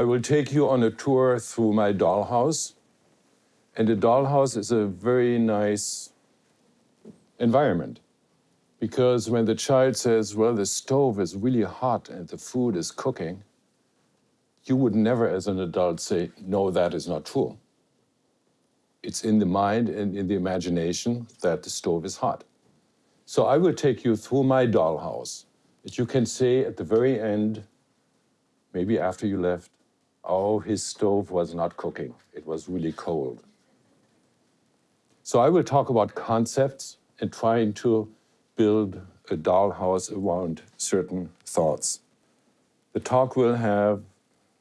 I will take you on a tour through my dollhouse. And the dollhouse is a very nice environment because when the child says, well, the stove is really hot and the food is cooking, you would never as an adult say, no, that is not true. It's in the mind and in the imagination that the stove is hot. So I will take you through my dollhouse. That you can say at the very end, maybe after you left, oh, his stove was not cooking. It was really cold. So I will talk about concepts and trying to build a dollhouse around certain thoughts. The talk will have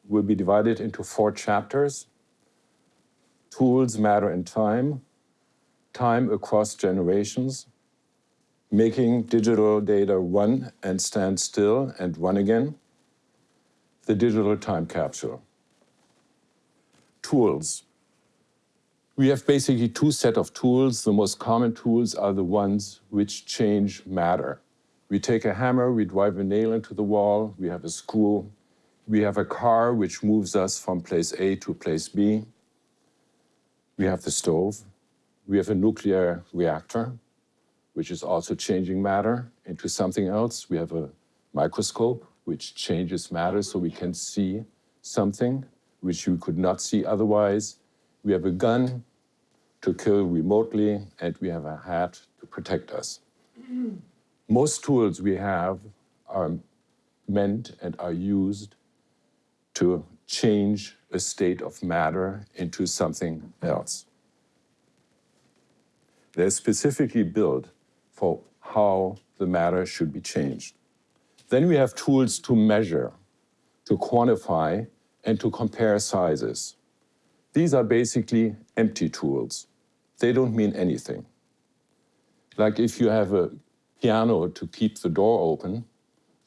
will be divided into four chapters. Tools, matter, and time. Time across generations. Making digital data run and stand still and run again. The digital time capsule. Tools. We have basically two set of tools. The most common tools are the ones which change matter. We take a hammer, we drive a nail into the wall, we have a screw. We have a car which moves us from place A to place B. We have the stove. We have a nuclear reactor, which is also changing matter into something else. We have a microscope, which changes matter so we can see something which we could not see otherwise. We have a gun, to kill remotely, and we have a hat to protect us. Most tools we have are meant and are used to change a state of matter into something else. They're specifically built for how the matter should be changed. Then we have tools to measure, to quantify, and to compare sizes. These are basically empty tools they don't mean anything. Like if you have a piano to keep the door open,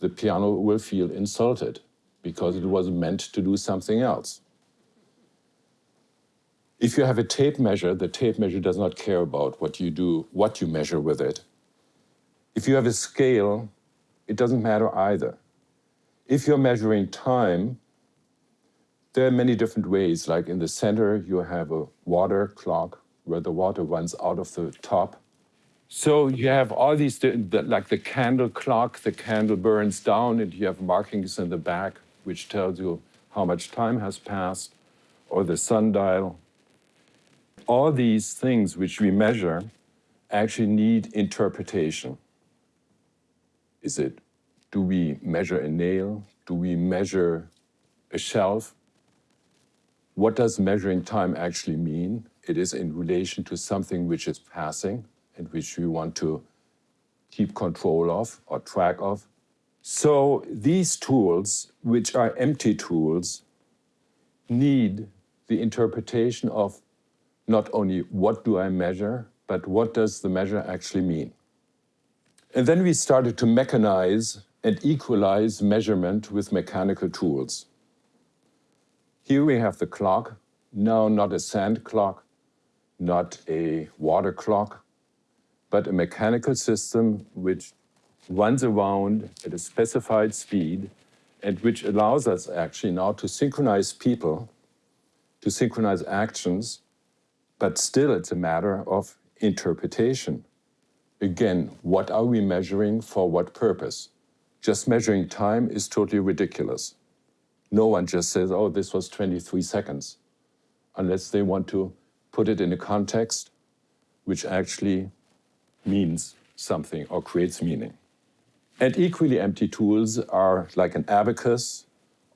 the piano will feel insulted because it was meant to do something else. If you have a tape measure, the tape measure does not care about what you do, what you measure with it. If you have a scale, it doesn't matter either. If you're measuring time, there are many different ways. Like in the center, you have a water clock where the water runs out of the top. So you have all these, like the candle clock, the candle burns down and you have markings in the back which tells you how much time has passed, or the sundial. All these things which we measure actually need interpretation. Is it, do we measure a nail? Do we measure a shelf? What does measuring time actually mean? It is in relation to something which is passing and which we want to keep control of or track of. So these tools, which are empty tools, need the interpretation of not only what do I measure, but what does the measure actually mean? And then we started to mechanize and equalize measurement with mechanical tools. Here we have the clock, No, not a sand clock, not a water clock, but a mechanical system which runs around at a specified speed and which allows us actually now to synchronize people, to synchronize actions, but still it's a matter of interpretation. Again, what are we measuring for what purpose? Just measuring time is totally ridiculous. No one just says, oh, this was 23 seconds, unless they want to put it in a context which actually means something or creates meaning. And equally empty tools are like an abacus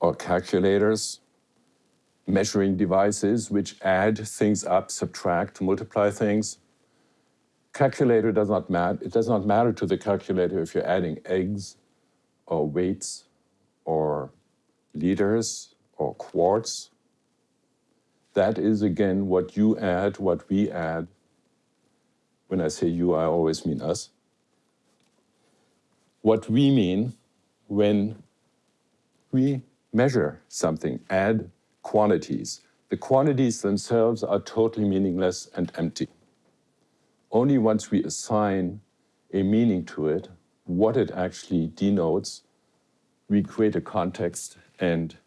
or calculators, measuring devices which add things up, subtract, multiply things. Calculator does not matter. It does not matter to the calculator if you're adding eggs or weights or liters or quarts that is again what you add, what we add. When I say you, I always mean us. What we mean when we measure something, add quantities. The quantities themselves are totally meaningless and empty. Only once we assign a meaning to it, what it actually denotes, we create a context and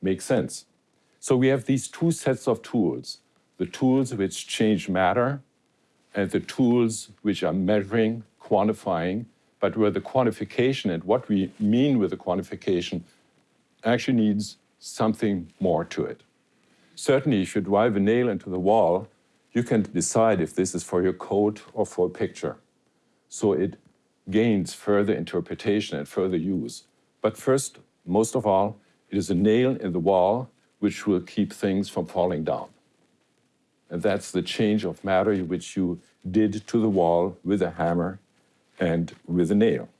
make sense. So we have these two sets of tools the tools which change matter and the tools which are measuring, quantifying, but where the quantification and what we mean with the quantification actually needs something more to it. Certainly, if you drive a nail into the wall, you can decide if this is for your coat or for a picture. So it gains further interpretation and further use. But first, most of all, it is a nail in the wall which will keep things from falling down. And that's the change of matter which you did to the wall with a hammer and with a nail.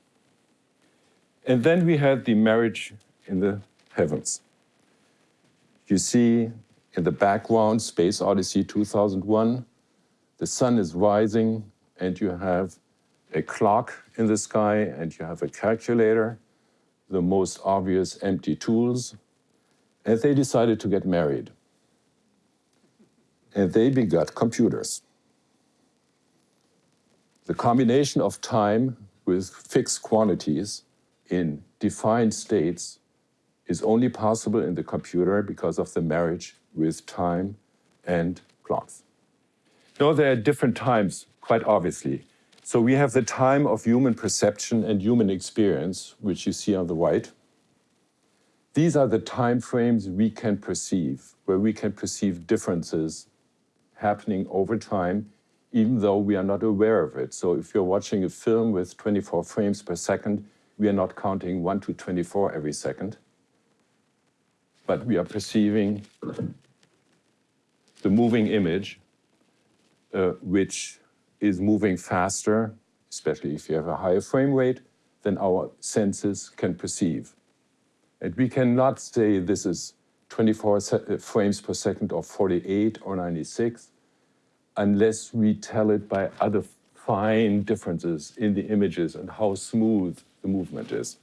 And then we had the marriage in the heavens. You see in the background, Space Odyssey 2001, the sun is rising and you have a clock in the sky and you have a calculator, the most obvious empty tools, and they decided to get married. And they begot computers. The combination of time with fixed quantities in defined states is only possible in the computer because of the marriage with time and clocks. Now, there are different times, quite obviously. So we have the time of human perception and human experience, which you see on the right. These are the time frames we can perceive, where we can perceive differences happening over time, even though we are not aware of it. So if you're watching a film with 24 frames per second, we are not counting 1 to 24 every second, but we are perceiving the moving image, uh, which is moving faster, especially if you have a higher frame rate, than our senses can perceive. And we cannot say this is 24 uh, frames per second or 48 or 96 unless we tell it by other fine differences in the images and how smooth the movement is.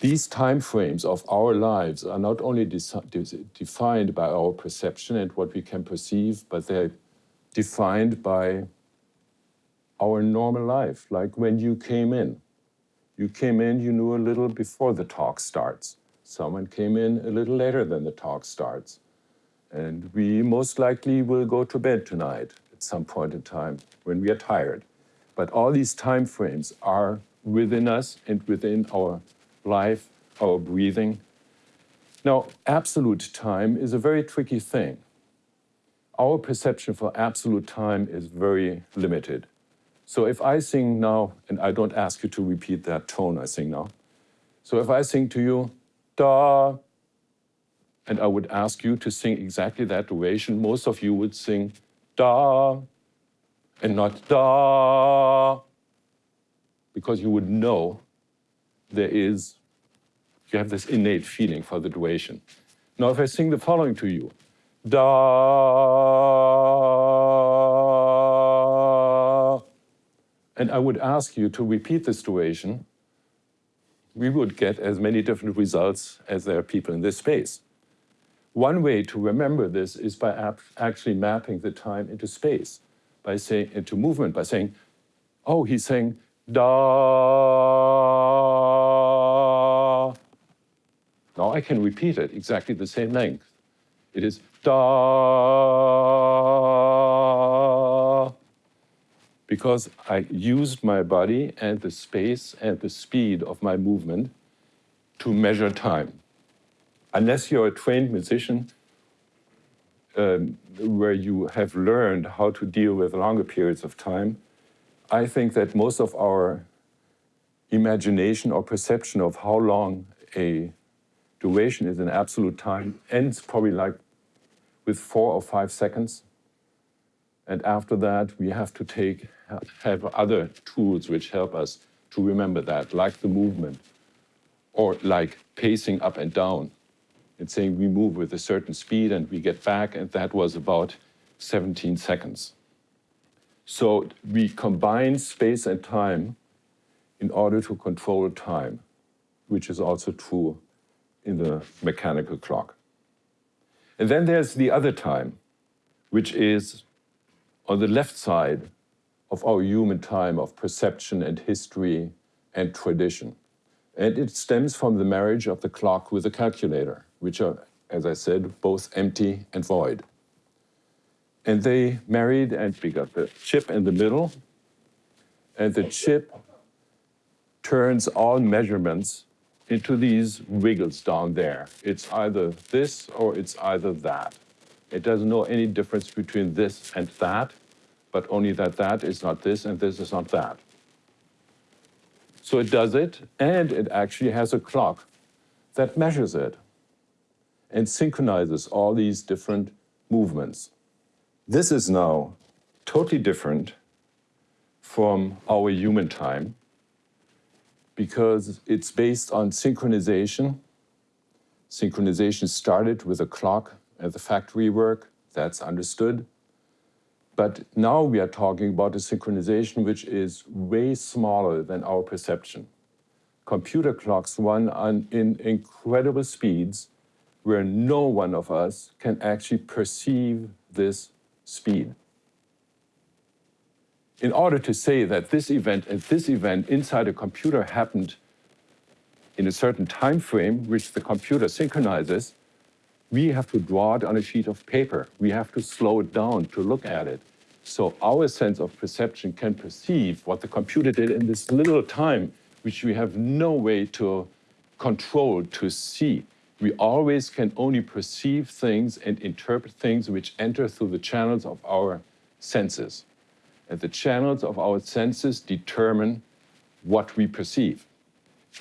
These time frames of our lives are not only defined by our perception and what we can perceive, but they're defined by our normal life, like when you came in. You came in, you knew a little before the talk starts. Someone came in a little later than the talk starts. And we most likely will go to bed tonight at some point in time when we are tired. But all these time frames are within us and within our life, our breathing. Now, absolute time is a very tricky thing. Our perception for absolute time is very limited. So if I sing now, and I don't ask you to repeat that tone I sing now. So if I sing to you, da, and I would ask you to sing exactly that duration, most of you would sing da, and not da, because you would know there is, you have this innate feeling for the duration. Now if I sing the following to you, da, and I would ask you to repeat this duration, we would get as many different results as there are people in this space. One way to remember this is by actually mapping the time into space, by saying into movement, by saying, oh, he's saying da. Now I can repeat it exactly the same length. It is da because I used my body and the space and the speed of my movement to measure time. Unless you're a trained musician um, where you have learned how to deal with longer periods of time, I think that most of our imagination or perception of how long a duration is in absolute time ends probably like with four or five seconds. And after that, we have to take have other tools which help us to remember that, like the movement, or like pacing up and down and saying we move with a certain speed and we get back, and that was about 17 seconds. So we combine space and time in order to control time, which is also true in the mechanical clock. And then there's the other time, which is on the left side of our human time of perception and history and tradition. And it stems from the marriage of the clock with the calculator, which are as I said, both empty and void. And they married, and we got the chip in the middle. And the chip turns all measurements into these wiggles down there. It's either this or it's either that. It doesn't know any difference between this and that, but only that that is not this and this is not that. So it does it, and it actually has a clock that measures it and synchronizes all these different movements. This is now totally different from our human time because it's based on synchronization. Synchronization started with a clock at the factory work, that's understood. But now we are talking about a synchronization which is way smaller than our perception. Computer clocks run on, in incredible speeds where no one of us can actually perceive this speed. In order to say that this event and this event inside a computer happened in a certain time frame, which the computer synchronizes, we have to draw it on a sheet of paper. We have to slow it down to look at it. So our sense of perception can perceive what the computer did in this little time, which we have no way to control, to see. We always can only perceive things and interpret things which enter through the channels of our senses. And the channels of our senses determine what we perceive.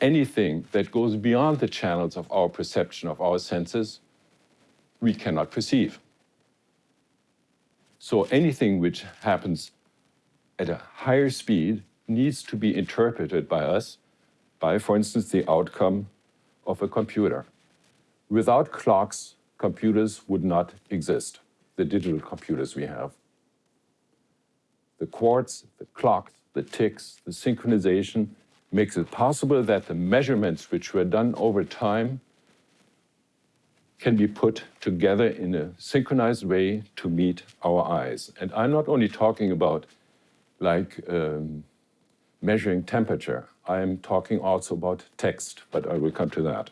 Anything that goes beyond the channels of our perception of our senses, we cannot perceive. So anything which happens at a higher speed needs to be interpreted by us by, for instance, the outcome of a computer. Without clocks, computers would not exist, the digital computers we have. The quartz, the clocks, the ticks, the synchronization makes it possible that the measurements which were done over time can be put together in a synchronized way to meet our eyes. And I'm not only talking about like um, measuring temperature, I'm talking also about text, but I will come to that.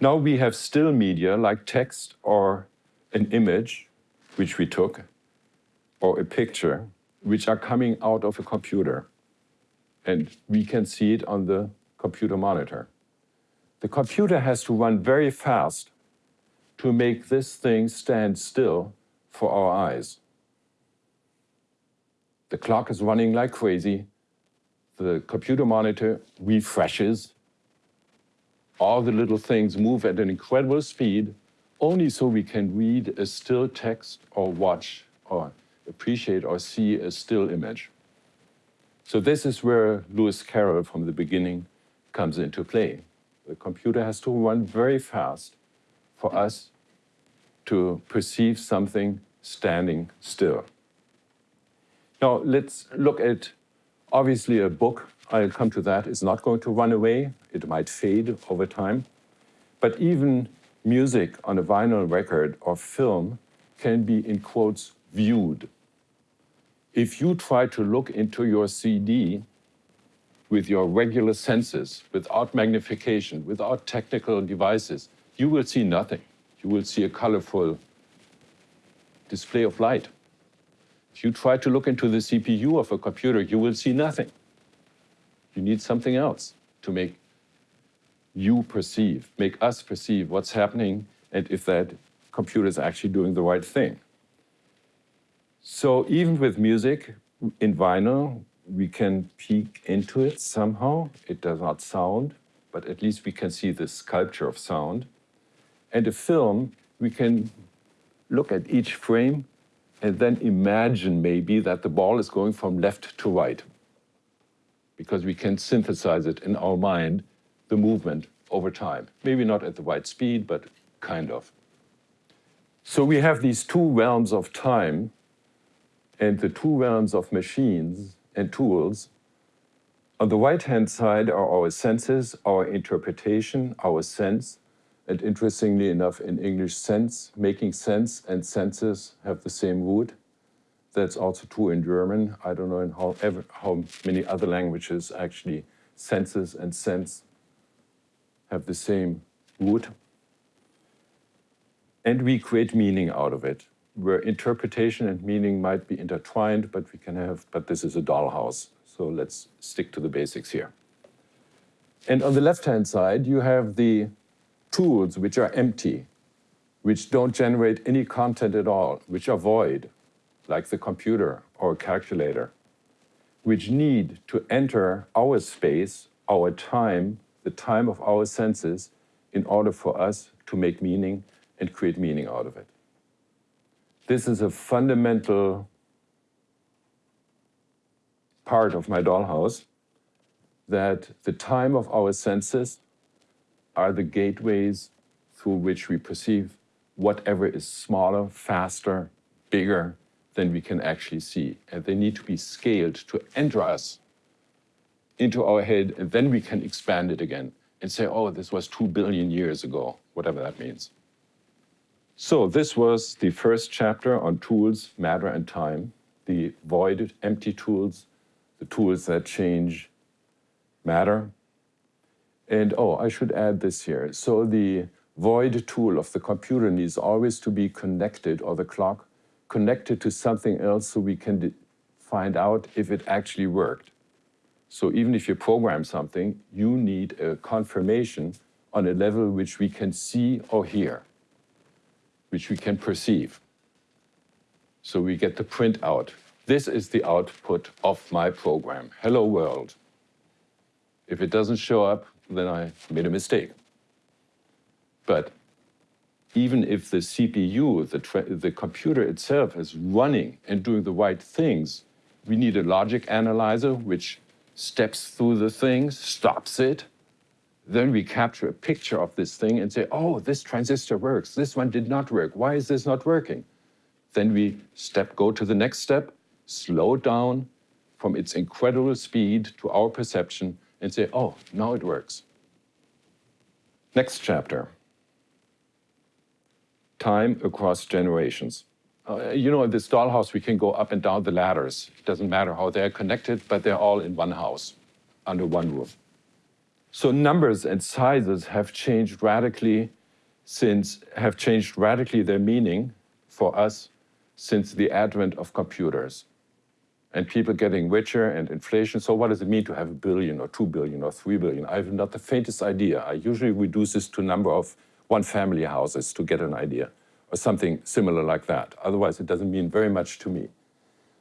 Now we have still media like text or an image, which we took, or a picture, which are coming out of a computer. And we can see it on the computer monitor. The computer has to run very fast to make this thing stand still for our eyes. The clock is running like crazy. The computer monitor refreshes. All the little things move at an incredible speed, only so we can read a still text or watch or appreciate or see a still image. So this is where Lewis Carroll from the beginning comes into play. The computer has to run very fast for us to perceive something standing still. Now let's look at, obviously a book, I'll come to that, is not going to run away. It might fade over time. But even music on a vinyl record or film can be, in quotes, viewed. If you try to look into your CD with your regular senses, without magnification, without technical devices, you will see nothing you will see a colorful display of light. If you try to look into the CPU of a computer, you will see nothing. You need something else to make you perceive, make us perceive what's happening and if that computer is actually doing the right thing. So even with music in vinyl, we can peek into it somehow. It does not sound, but at least we can see the sculpture of sound. And a film, we can look at each frame and then imagine maybe that the ball is going from left to right because we can synthesize it in our mind, the movement over time. Maybe not at the right speed, but kind of. So we have these two realms of time and the two realms of machines and tools. On the right-hand side are our senses, our interpretation, our sense, and interestingly enough, in English, sense, making sense and senses have the same root. That's also true in German. I don't know in how, ever, how many other languages actually senses and sense have the same root. and we create meaning out of it, where interpretation and meaning might be intertwined, but we can have, but this is a dollhouse. So let's stick to the basics here. And on the left-hand side, you have the tools which are empty, which don't generate any content at all, which are void, like the computer or calculator, which need to enter our space, our time, the time of our senses, in order for us to make meaning and create meaning out of it. This is a fundamental part of my dollhouse that the time of our senses are the gateways through which we perceive whatever is smaller, faster, bigger than we can actually see. And they need to be scaled to enter us into our head, and then we can expand it again and say, oh, this was two billion years ago, whatever that means. So this was the first chapter on tools, matter, and time, the void, empty tools, the tools that change matter. And oh, I should add this here. So the void tool of the computer needs always to be connected, or the clock, connected to something else so we can find out if it actually worked. So even if you program something, you need a confirmation on a level which we can see or hear, which we can perceive. So we get the print out. This is the output of my program. Hello world. If it doesn't show up, then I made a mistake. But even if the CPU, the, the computer itself is running and doing the right things, we need a logic analyzer which steps through the things, stops it. Then we capture a picture of this thing and say, oh, this transistor works. This one did not work. Why is this not working? Then we step, go to the next step, slow down from its incredible speed to our perception and say, oh, now it works. Next chapter. Time across generations. Uh, you know, in this dollhouse, we can go up and down the ladders. It doesn't matter how they're connected, but they're all in one house, under one roof. So numbers and sizes have changed radically since, have changed radically their meaning for us since the advent of computers and people getting richer and inflation. So what does it mean to have a billion or two billion or three billion? I have not the faintest idea. I usually reduce this to number of one family houses to get an idea or something similar like that. Otherwise, it doesn't mean very much to me.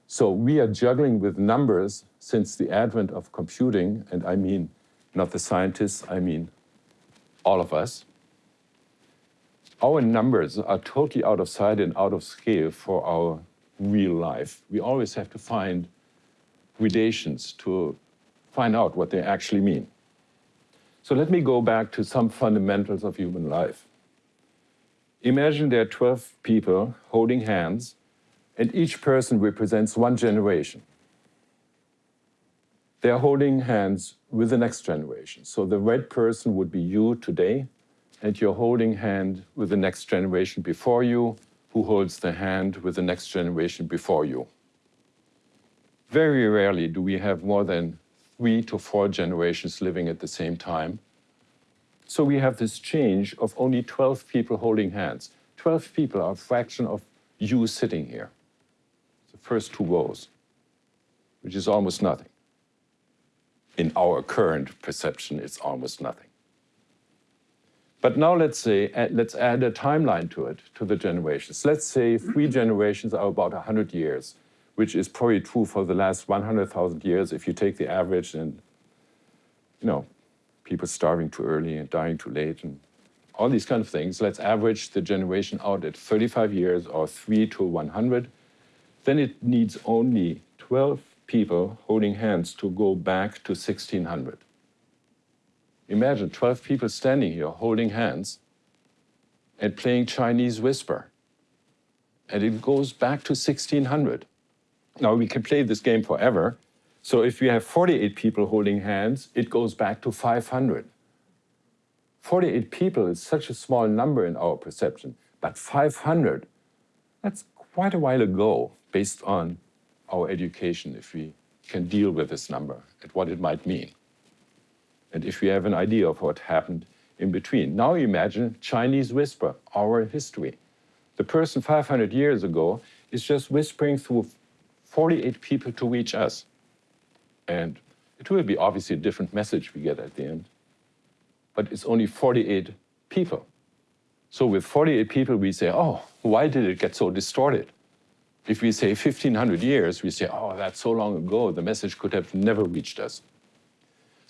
So we are juggling with numbers since the advent of computing, and I mean not the scientists, I mean all of us. Our numbers are totally out of sight and out of scale for our real life. We always have to find gradations to find out what they actually mean. So let me go back to some fundamentals of human life. Imagine there are 12 people holding hands, and each person represents one generation. They are holding hands with the next generation. So the red person would be you today, and you're holding hand with the next generation before you, who holds the hand with the next generation before you. Very rarely do we have more than three to four generations living at the same time. So we have this change of only 12 people holding hands. 12 people are a fraction of you sitting here. The first two rows, which is almost nothing. In our current perception, it's almost nothing. But now let's say, let's add a timeline to it, to the generations. Let's say three mm-hmm. generations are about 100 years, which is probably true for the last 100,000 years if you take the average and, you know, people starving too early and dying too late and all these kind of things. Let's average the generation out at 35 years or 3 to 100. Then it needs only 12 people holding hands to go back to 1600. Imagine 12 people standing here holding hands and playing Chinese whisper. And it goes back to 1600. Now we can play this game forever. So if we have 48 people holding hands, it goes back to 500. 48 people is such a small number in our perception, but 500, that's quite a while ago based on our education, if we can deal with this number and what it might mean and if we have an idea of what happened in between. Now imagine Chinese whisper, our history. The person 500 years ago is just whispering through 48 people to reach us. And it will be obviously a different message we get at the end. But it's only 48 people. So with 48 people, we say, oh, why did it get so distorted? If we say 1500 years, we say, oh, that's so long ago, the message could have never reached us.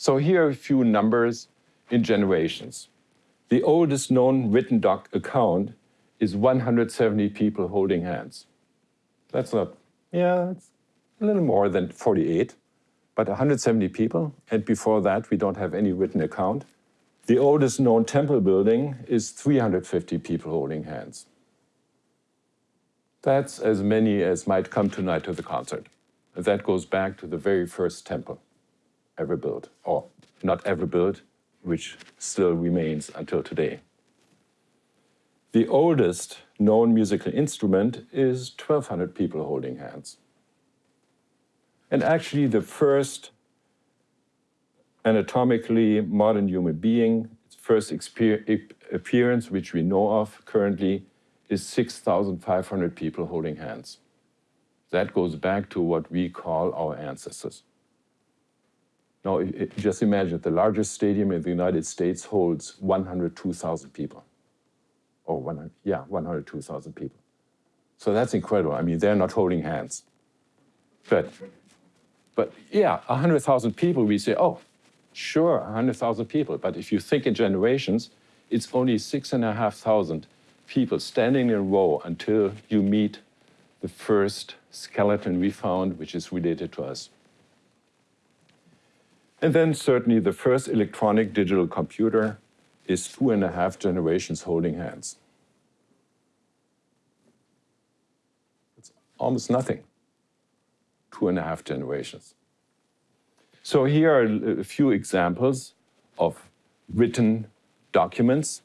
So here are a few numbers in generations. The oldest known written doc account is 170 people holding hands. That's not, yeah, it's a little more than 48, but 170 people. And before that, we don't have any written account. The oldest known temple building is 350 people holding hands. That's as many as might come tonight to the concert. That goes back to the very first temple ever built, or not ever built, which still remains until today. The oldest known musical instrument is 1,200 people holding hands. And actually the first anatomically modern human being, its first appearance, which we know of currently, is 6,500 people holding hands. That goes back to what we call our ancestors. Now, just imagine the largest stadium in the United States holds 102,000 people. Or 100, yeah, 102,000 people. So that's incredible. I mean, they're not holding hands. But, but yeah, 100,000 people, we say, oh, sure, 100,000 people. But if you think in generations, it's only 6,500 people standing in a row until you meet the first skeleton we found, which is related to us. And then certainly the first electronic digital computer is two and a half generations holding hands. It's almost nothing, two and a half generations. So here are a few examples of written documents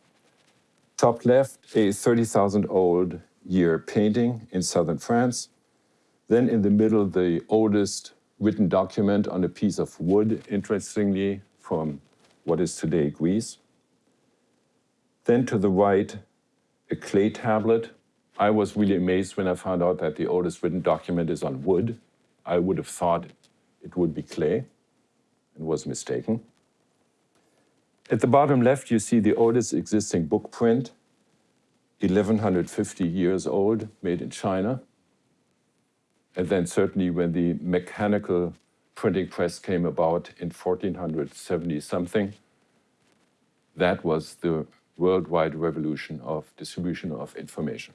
Top left, a 30,000 old year painting in southern France. Then in the middle, the oldest written document on a piece of wood, interestingly, from what is today Greece. Then to the right, a clay tablet. I was really amazed when I found out that the oldest written document is on wood. I would have thought it would be clay and was mistaken. At the bottom left, you see the oldest existing book print, 1150 years old, made in China. And then certainly when the mechanical printing press came about in 1470 something, that was the worldwide revolution of distribution of information.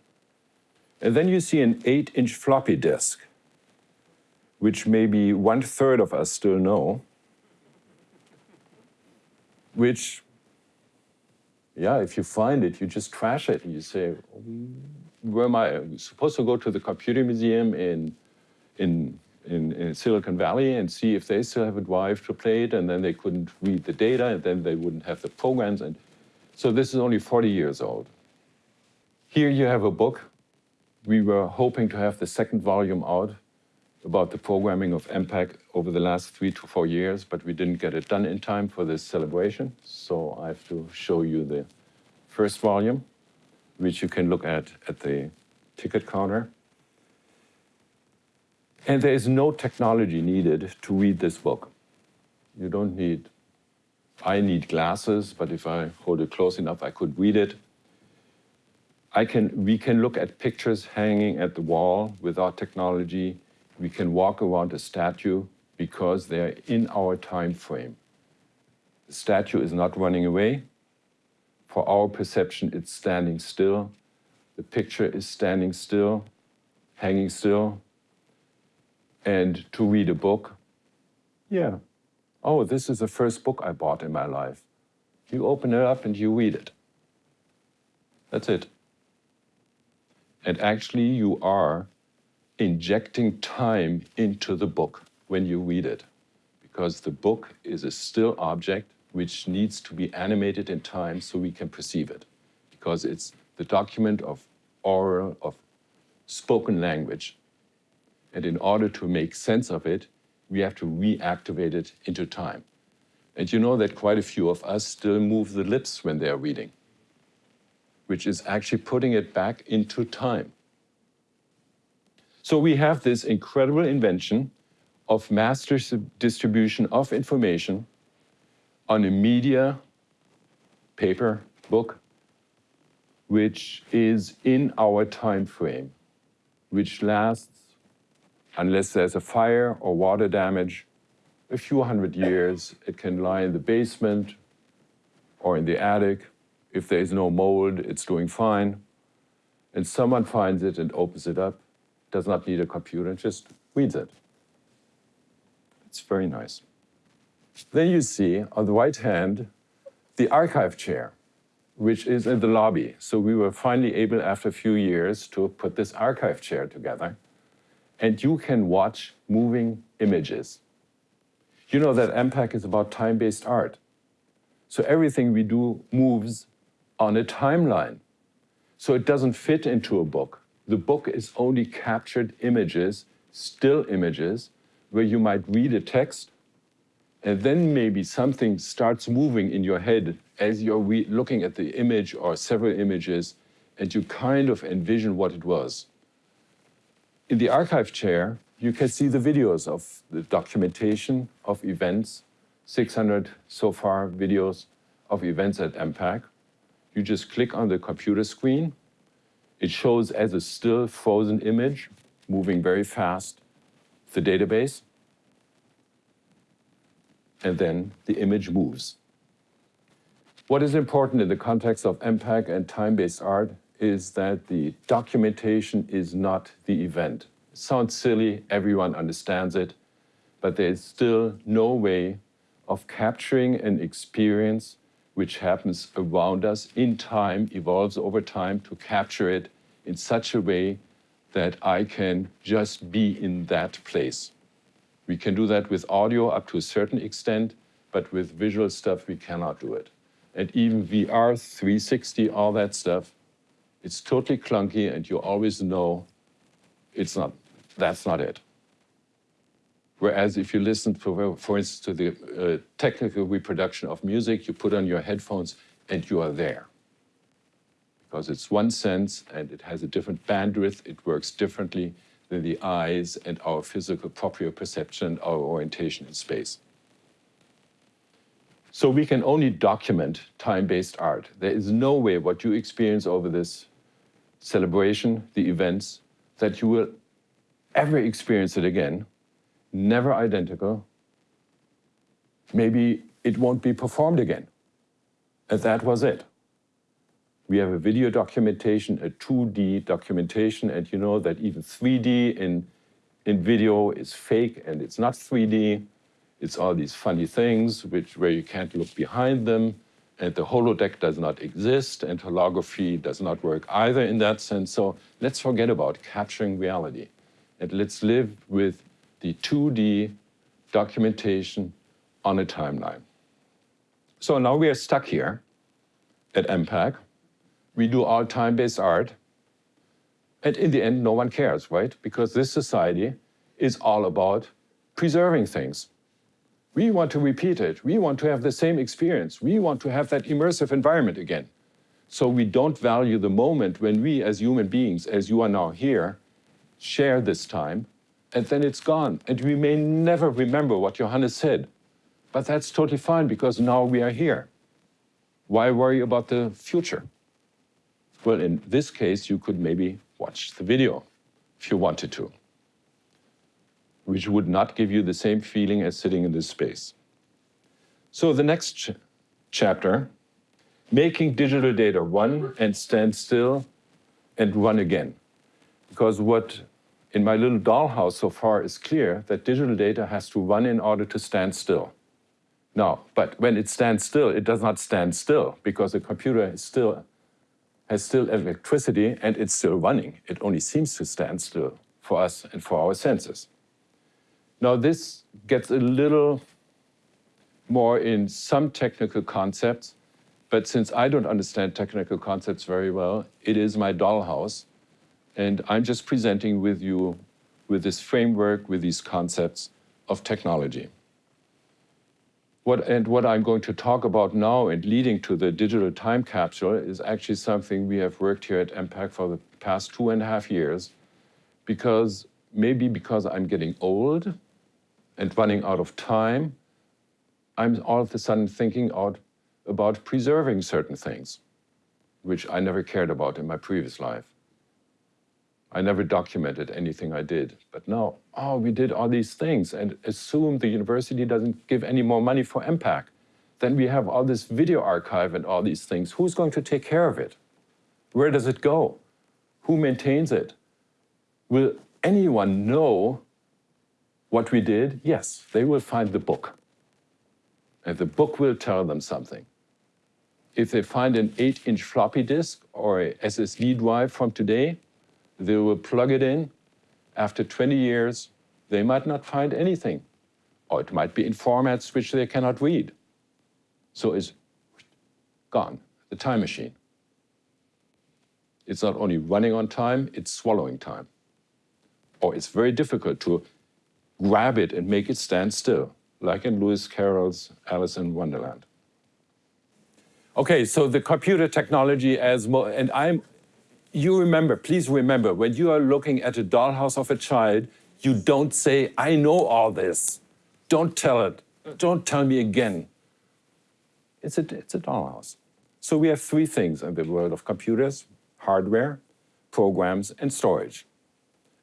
And then you see an eight inch floppy disk, which maybe one third of us still know, which, yeah, if you find it, you just trash it. and You say, where am I? I'm supposed to go to the computer museum in, in, in, in, Silicon Valley and see if they still have a drive to play it, and then they couldn't read the data, and then they wouldn't have the programs. And so this is only 40 years old. Here you have a book. We were hoping to have the second volume out about the programming of EMPAC over the last three to four years, but we didn't get it done in time for this celebration. So I have to show you the first volume, which you can look at at the ticket counter. And there is no technology needed to read this book. You don't need, I need glasses, but if I hold it close enough, I could read it. I can, we can look at pictures hanging at the wall without technology we can walk around a statue because they're in our time frame. The statue is not running away. For our perception, it's standing still. The picture is standing still, hanging still. And to read a book, yeah. Oh, this is the first book I bought in my life. You open it up and you read it. That's it. And actually, you are injecting time into the book when you read it, because the book is a still object which needs to be animated in time so we can perceive it, because it's the document of oral, of spoken language. And in order to make sense of it, we have to reactivate it into time. And you know that quite a few of us still move the lips when they're reading. which is actually putting it back into time. So we have this incredible invention of mass distribution of information on a media, paper, book, which is in our time frame, which lasts, unless there's a fire or water damage, a few hundred years. It can lie in the basement or in the attic. If there's no mold, it's doing fine. And someone finds it and opens it up, does not need a computer, and just reads it. It's very nice. Then you see on the right hand the archive chair, which is in the lobby. So we were finally able, after a few years, to put this archive chair together. And you can watch moving images. You know that EMPAC is about time-based art. So everything we do moves on a timeline. So it doesn't fit into a book. The book is only captured images, still images, where you might read a text and then maybe something starts moving in your head as you're looking at the image or several images and you kind of envision what it was. In the archive chair, you can see the videos of the documentation of events, 600 so far videos of events at EMPAC. You just click on the computer screen. It shows as a still frozen image, moving very fast, the database and then the image moves. What is important in the context of EMPAC and time-based art is that the documentation is not the event. It sounds silly, everyone understands it, but there is still no way of capturing an experience which happens around us in time, evolves over time, to capture it in such a way that I can just be in that place. We can do that with audio up to a certain extent, but with visual stuff, we cannot do it. And even VR, 360, all that stuff, it's totally clunky and you always know it's not, that's not it. Whereas if you listen, for, instance, to the uh, technical reproduction of music, you put on your headphones and you are there. Because it's one sense and it has a different bandwidth, it works differently, than the eyes and our physical proprioception, our orientation in space. So we can only document time-based art. There is no way what you experience over this celebration, the events, that you will ever experience it again, never identical. Maybe it won't be performed again. And that was it. We have a video documentation, a 2D documentation, and you know that even 3D in, in video is fake and it's not 3D. It's all these funny things which, where you can't look behind them, and the holodeck does not exist, and holography does not work either in that sense. So let's forget about capturing reality, and let's live with the 2D documentation on a timeline. So now we are stuck here at EMPAC, we do all time-based art. And in the end, no one cares, right? Because this society is all about preserving things. We want to repeat it. We want to have the same experience. We want to have that immersive environment again. So we don't value the moment when we as human beings, as you are now here, share this time, and then it's gone. And we may never remember what Johannes said, but that's totally fine because now we are here. Why worry about the future? Well, in this case, you could maybe watch the video if you wanted to, which would not give you the same feeling as sitting in this space. So the next ch chapter, making digital data run and stand still and run again. Because what in my little dollhouse so far is clear that digital data has to run in order to stand still. Now, but when it stands still, it does not stand still because the computer is still has still electricity and it's still running. It only seems to stand still for us and for our senses. Now this gets a little more in some technical concepts, but since I don't understand technical concepts very well, it is my dollhouse. And I'm just presenting with you with this framework, with these concepts of technology. What, and what I'm going to talk about now and leading to the digital time capsule is actually something we have worked here at EMPAC for the past two and a half years because maybe because I'm getting old and running out of time, I'm all of a sudden thinking out about preserving certain things, which I never cared about in my previous life. I never documented anything I did. But now, oh, we did all these things and assume the university doesn't give any more money for EMPAC. Then we have all this video archive and all these things. Who's going to take care of it? Where does it go? Who maintains it? Will anyone know what we did? Yes, they will find the book. And the book will tell them something. If they find an 8-inch floppy disk or a SSD drive from today, they will plug it in. After 20 years, they might not find anything. Or it might be in formats which they cannot read. So it's gone, the time machine. It's not only running on time, it's swallowing time. Or it's very difficult to grab it and make it stand still, like in Lewis Carroll's Alice in Wonderland. Okay, so the computer technology as, and I'm you remember, please remember, when you are looking at a dollhouse of a child, you don't say, I know all this. Don't tell it. Don't tell me again. It's a, it's a dollhouse. So we have three things in the world of computers, hardware, programs, and storage.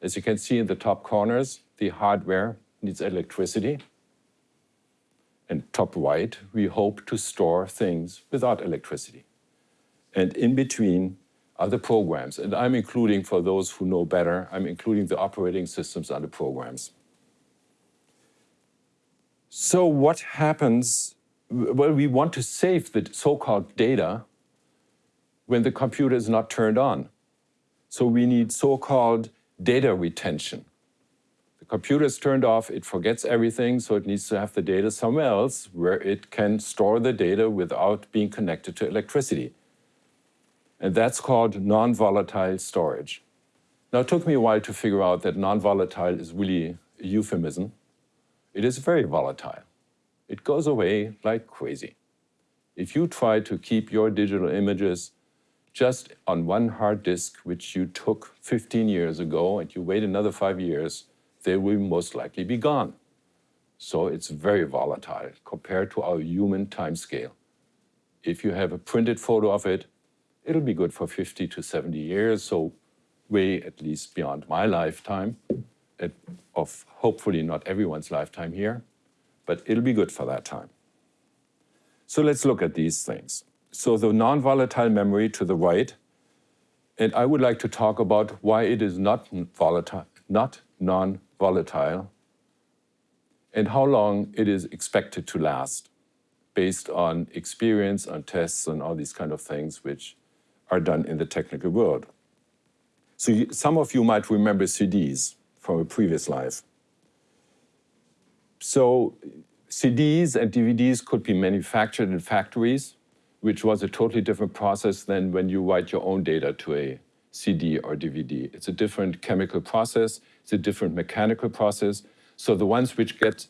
As you can see in the top corners, the hardware needs electricity. And top right, we hope to store things without electricity. And in between, other programs. And I'm including, for those who know better, I'm including the operating systems on the programs. So what happens, well, we want to save the so-called data when the computer is not turned on. So we need so-called data retention. Computer is turned off, it forgets everything, so it needs to have the data somewhere else where it can store the data without being connected to electricity and that's called non-volatile storage. Now, it took me a while to figure out that non-volatile is really a euphemism. It is very volatile. It goes away like crazy. If you try to keep your digital images just on one hard disk, which you took 15 years ago, and you wait another five years, they will most likely be gone. So it's very volatile compared to our human timescale. If you have a printed photo of it, it'll be good for 50 to 70 years, so way at least beyond my lifetime, of hopefully not everyone's lifetime here, but it'll be good for that time. So let's look at these things. So the non-volatile memory to the right, and I would like to talk about why it is not volatile, not non-volatile, and how long it is expected to last based on experience, on tests, and all these kind of things, which are done in the technical world. So you, some of you might remember CDs from a previous life. So CDs and DVDs could be manufactured in factories, which was a totally different process than when you write your own data to a CD or DVD. It's a different chemical process, it's a different mechanical process. So the ones which get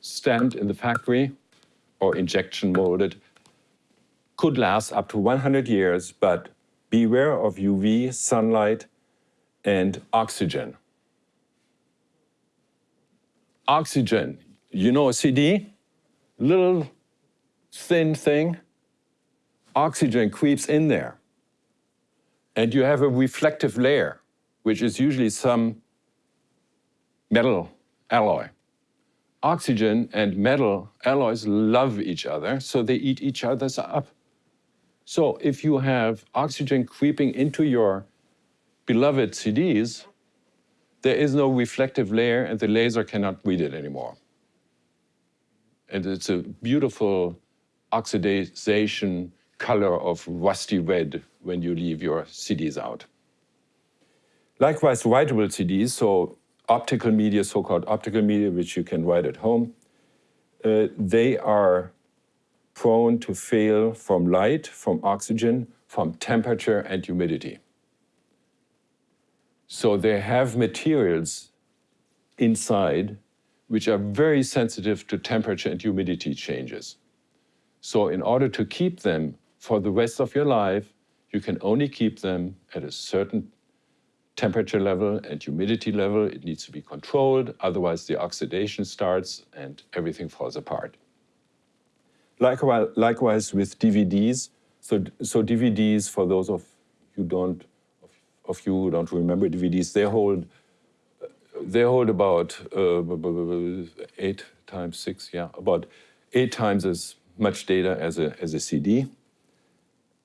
stamped in the factory or injection molded could last up to 100 years, but beware of UV, sunlight, and oxygen. Oxygen, you know a CD? Little thin thing. Oxygen creeps in there. And you have a reflective layer, which is usually some metal alloy. Oxygen and metal alloys love each other, so they eat each other's up. So if you have oxygen creeping into your beloved CDs, there is no reflective layer and the laser cannot read it anymore. And it's a beautiful oxidation color of rusty red when you leave your CDs out. Likewise, writable CDs, so optical media, so-called optical media, which you can write at home, uh, they are prone to fail from light, from oxygen, from temperature and humidity. So they have materials inside which are very sensitive to temperature and humidity changes. So in order to keep them for the rest of your life, you can only keep them at a certain temperature level and humidity level. It needs to be controlled, otherwise the oxidation starts and everything falls apart. Likewise, likewise with DVDs. So, so DVDs, for those of you don't, of, of you who don't remember DVDs, they hold they hold about uh, eight times six, yeah, about eight times as much data as a, as a CD.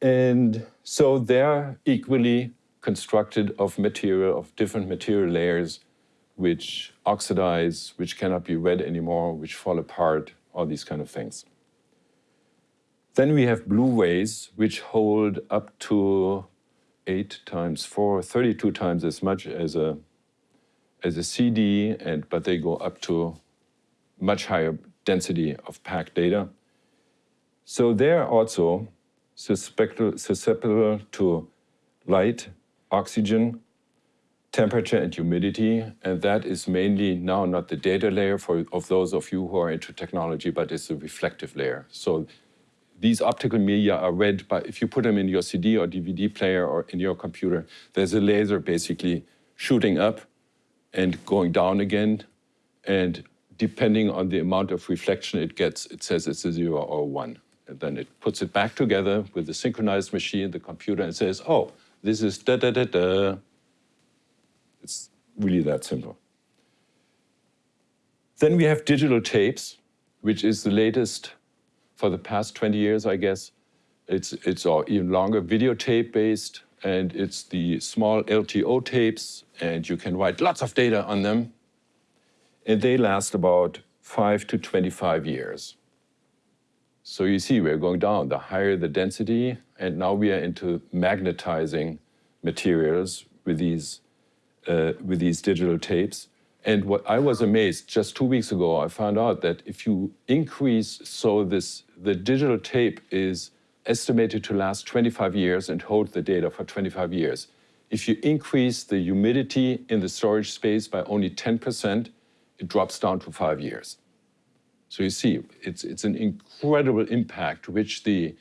And so they're equally constructed of material, of different material layers, which oxidize, which cannot be read anymore, which fall apart, all these kind of things. Then we have Blu-rays, which hold up to 8 times 4, 32 times as much as a, as a CD, and, but they go up to much higher density of packed data. So they're also susceptible to light, oxygen, temperature and humidity, and that is mainly now not the data layer for of those of you who are into technology, but it's a reflective layer. So these optical media are read by, if you put them in your CD or DVD player or in your computer, there's a laser basically shooting up and going down again. And depending on the amount of reflection it gets, it says it's a zero or one. And then it puts it back together with the synchronized machine, the computer, and says, oh, this is da da da da. It's really that simple. Then we have digital tapes, which is the latest for the past 20 years, I guess. It's, it's all even longer videotape based, and it's the small LTO tapes, and you can write lots of data on them. And they last about five to 25 years. So you see, we're going down. The higher the density, and now we are into magnetizing materials with these, uh, with these digital tapes. And what I was amazed, just two weeks ago, I found out that if you increase, so this, the digital tape is estimated to last 25 years and hold the data for 25 years. If you increase the humidity in the storage space by only 10%, it drops down to five years. So you see, it's, it's an incredible impact which the,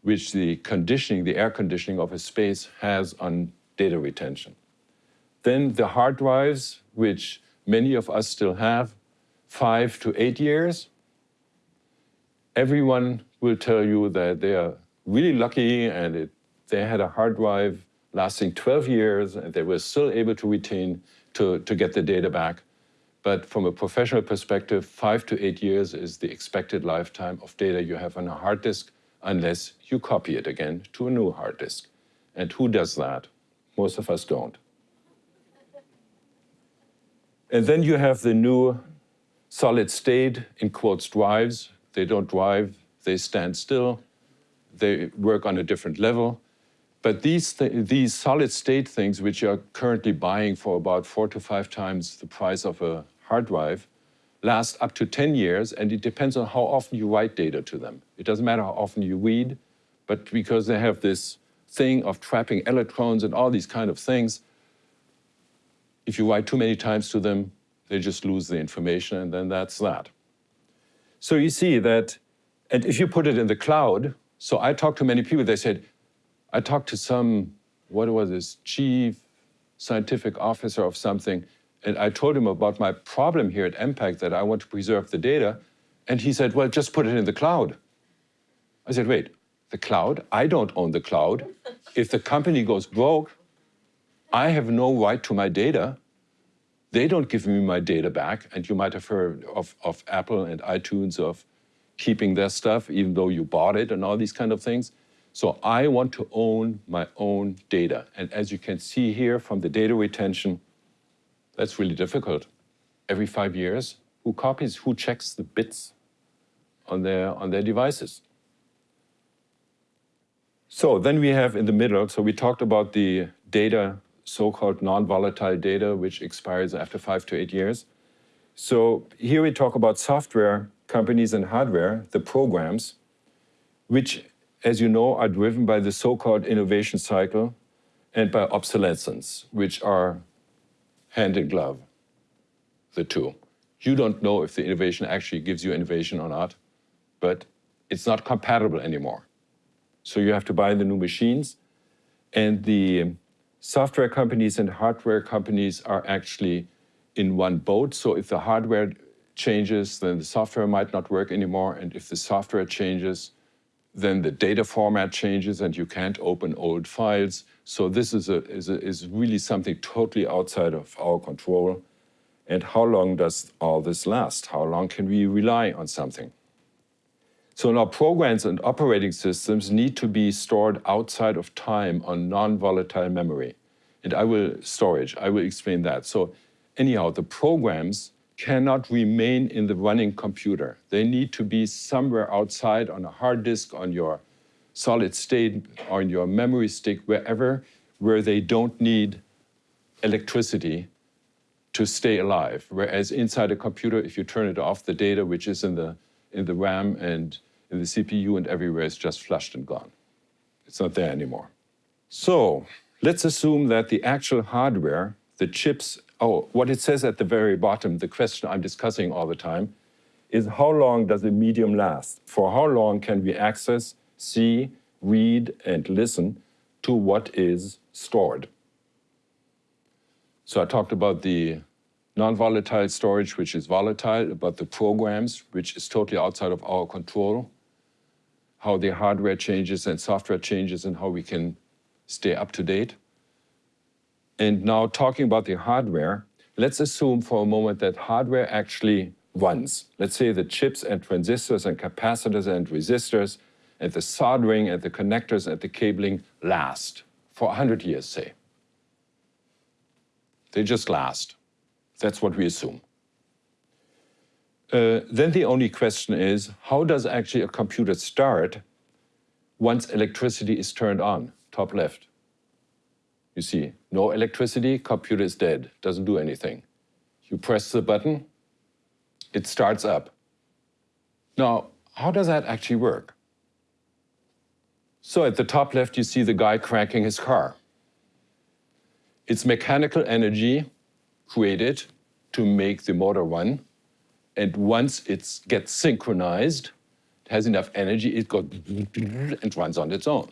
which the conditioning, the air conditioning of a space has on data retention. Then the hard drives, which many of us still have, five to eight years. Everyone will tell you that they are really lucky and it, they had a hard drive lasting 12 years and they were still able to retain, to, to get the data back. But from a professional perspective, five to eight years is the expected lifetime of data you have on a hard disk unless you copy it again to a new hard disk. And who does that? Most of us don't. And then you have the new solid state, in quotes, drives. They don't drive, they stand still. They work on a different level. But these, th these solid state things, which you're currently buying for about four to five times the price of a hard drive last up to 10 years, and it depends on how often you write data to them. It doesn't matter how often you read, but because they have this thing of trapping electrons and all these kind of things, if you write too many times to them, they just lose the information, and then that's that. So you see that, and if you put it in the cloud, so I talked to many people, they said, I talked to some, what was this, chief scientific officer of something, and I told him about my problem here at EMPAC that I want to preserve the data. And he said, well, just put it in the cloud. I said, wait, the cloud? I don't own the cloud. If the company goes broke, I have no right to my data. They don't give me my data back. And you might have heard of, of Apple and iTunes of keeping their stuff, even though you bought it and all these kind of things. So I want to own my own data. And as you can see here from the data retention, that's really difficult. Every five years, who copies, who checks the bits on their, on their devices? So then we have in the middle, so we talked about the data, so-called non-volatile data, which expires after five to eight years. So here we talk about software companies and hardware, the programs, which, as you know, are driven by the so-called innovation cycle and by obsolescence, which are hand in glove, the two. You don't know if the innovation actually gives you innovation or not, but it's not compatible anymore. So you have to buy the new machines. And the um, software companies and hardware companies are actually in one boat. So if the hardware changes, then the software might not work anymore. And if the software changes, then the data format changes and you can't open old files. So this is, a, is, a, is really something totally outside of our control. And how long does all this last? How long can we rely on something? So now programs and operating systems need to be stored outside of time on non-volatile memory. And I will, storage, I will explain that. So anyhow, the programs cannot remain in the running computer. They need to be somewhere outside on a hard disk, on your solid state, on your memory stick, wherever, where they don't need electricity to stay alive. Whereas inside a computer, if you turn it off, the data which is in the, in the RAM and in the CPU and everywhere is just flushed and gone. It's not there anymore. So let's assume that the actual hardware, the chips oh, what it says at the very bottom, the question I'm discussing all the time, is how long does a medium last? For how long can we access, see, read, and listen to what is stored? So I talked about the non-volatile storage, which is volatile, about the programs, which is totally outside of our control, how the hardware changes and software changes and how we can stay up to date. And now talking about the hardware, let's assume for a moment that hardware actually runs. Let's say the chips and transistors and capacitors and resistors and the soldering and the connectors and the cabling last for 100 years, say. They just last. That's what we assume. Uh, then the only question is, how does actually a computer start once electricity is turned on, top left? You see, no electricity, computer is dead, doesn't do anything. You press the button, it starts up. Now, how does that actually work? So at the top left, you see the guy cranking his car. It's mechanical energy created to make the motor run. And once it gets synchronized, it has enough energy, it goes and runs on its own.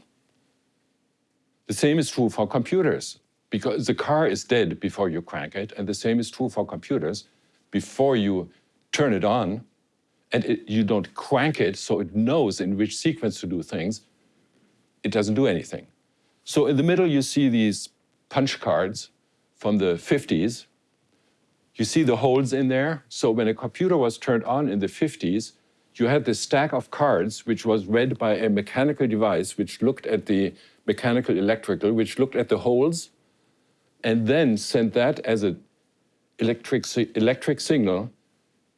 The same is true for computers because the car is dead before you crank it, and the same is true for computers. Before you turn it on, and it, you don't crank it so it knows in which sequence to do things, it doesn't do anything. So in the middle, you see these punch cards from the 50s. You see the holes in there. So when a computer was turned on in the 50s, you had this stack of cards, which was read by a mechanical device, which looked at the mechanical electrical, which looked at the holes and then sent that as an electric, electric signal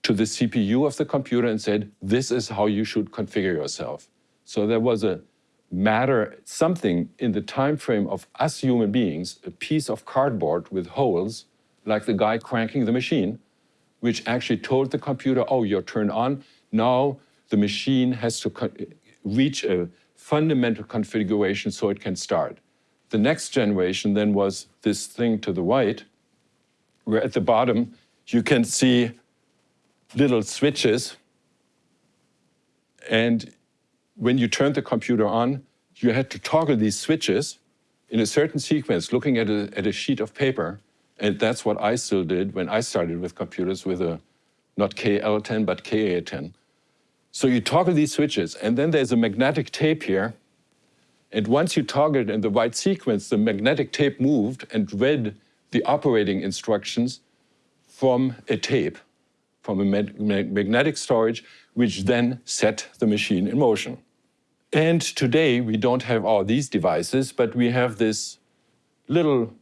to the CPU of the computer and said, this is how you should configure yourself. So there was a matter, something in the time frame of us human beings, a piece of cardboard with holes, like the guy cranking the machine, which actually told the computer, oh, you're turned on. Now the machine has to reach a fundamental configuration so it can start. The next generation then was this thing to the right, where at the bottom you can see little switches. And when you turned the computer on, you had to toggle these switches in a certain sequence, looking at a, at a sheet of paper. And that's what I still did when I started with computers with a, not KL10, but KA10. So you toggle these switches, and then there's a magnetic tape here. And once you toggle it in the right sequence, the magnetic tape moved and read the operating instructions from a tape, from a magnetic storage, which then set the machine in motion. And today, we don't have all these devices, but we have this little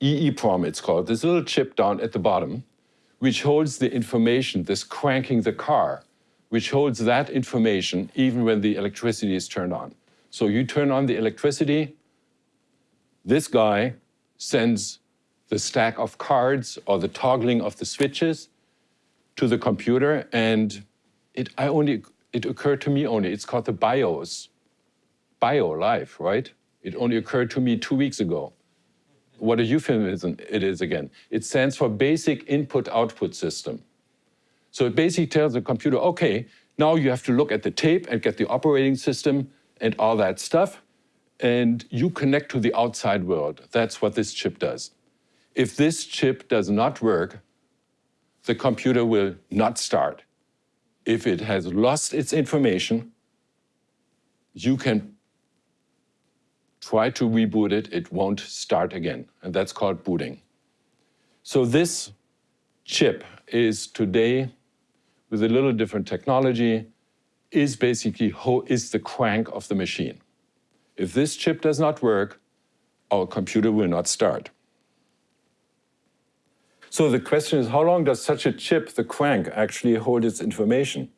EEPROM, it's called, this little chip down at the bottom, which holds the information, this cranking the car, which holds that information even when the electricity is turned on. So you turn on the electricity, this guy sends the stack of cards or the toggling of the switches to the computer and it, I only, it occurred to me only, it's called the BIOS, bio life, right? It only occurred to me two weeks ago. What a euphemism it is again. It stands for Basic Input-Output System. So it basically tells the computer, okay, now you have to look at the tape and get the operating system and all that stuff, and you connect to the outside world. That's what this chip does. If this chip does not work, the computer will not start. If it has lost its information, you can try to reboot it, it won't start again. And that's called booting. So this chip is today, with a little different technology, is basically is the crank of the machine. If this chip does not work, our computer will not start. So the question is, how long does such a chip, the crank, actually hold its information?